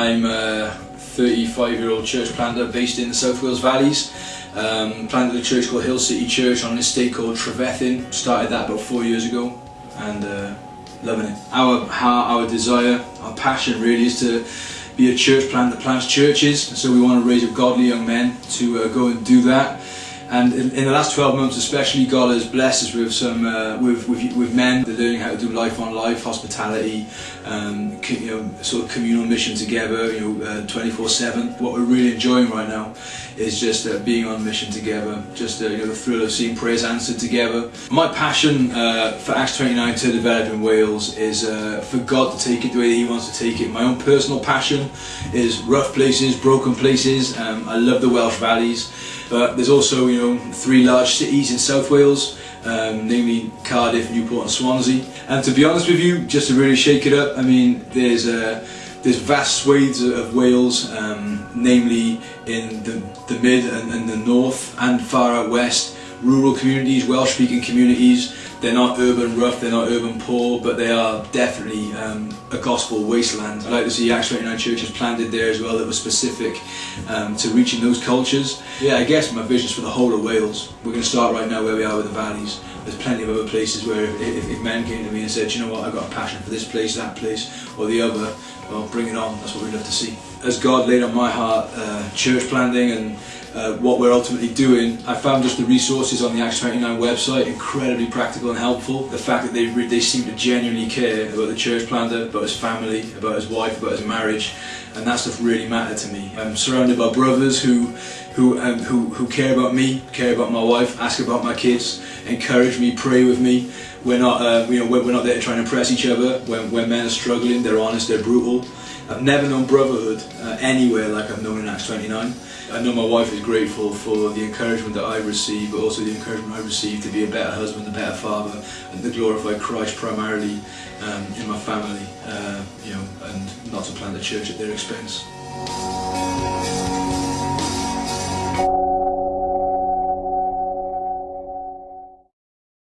I'm a 35 year old church planter based in the South Wales Valleys. Um, planted a church called Hill City Church on an estate called Trevethin. Started that about four years ago and uh, loving it. Our, our, our desire, our passion really is to be a church plant that plants churches. So we want to raise up godly young men to uh, go and do that. And in, in, the last 12 months especially, God has blessed us with some, uh, with, with, with men that are learning how to do life on life, hospitality, um, you know, sort of communal mission together, you know, 24-7. Uh, what we're really enjoying right now is just uh, being on mission together, just uh, you know, the thrill of seeing prayers answered together. My passion uh, for Acts 29 to develop in Wales is for God to take it the way He wants to take it. My own personal passion is rough places, broken places. Um, I love the Welsh valleys. But there's also, you know, three large cities in South Wales, um, namely Cardiff, Newport and Swansea. And to be honest with you, just to really shake it up, I mean, there's uh, there's vast swathes of Wales, um, namely in the, the mid and, and the north and far out west, rural communities, Welsh-speaking communities. They're not urban rough, they're not urban poor, but they are definitely um, a gospel wasteland. I'd like to see Acts 29 churches planted there as well that were specific um, to reaching those cultures. Yeah, I guess my vision is for the whole of Wales. We're going to start right now where we are with the valleys. There's plenty of other places where if, if men came to me and said, you know what, I've got a passion for this place, that place, or the other, well, bring it on. That's what we'd love to see. As God laid on my heart uh, church planting and uh, what we're ultimately doing. I found just the resources on the Acts 29 website incredibly practical and helpful. The fact that they, they seem to genuinely care about the church planter, about his family, about his wife, about his marriage, and that stuff really mattered to me. I'm surrounded by brothers who, who, um, who, who care about me, care about my wife, ask about my kids, encourage me, pray with me. We're not, uh, you know, we're not there to try and impress each other. When, when men are struggling, they're honest, they're brutal. I've never known brotherhood uh, anywhere like I've known in Acts 29. I know my wife is grateful for the encouragement that I receive, but also the encouragement I receive to be a better husband, a better father, and to glorify Christ primarily um, in my family, uh, you know, and not to plant a church at their expense.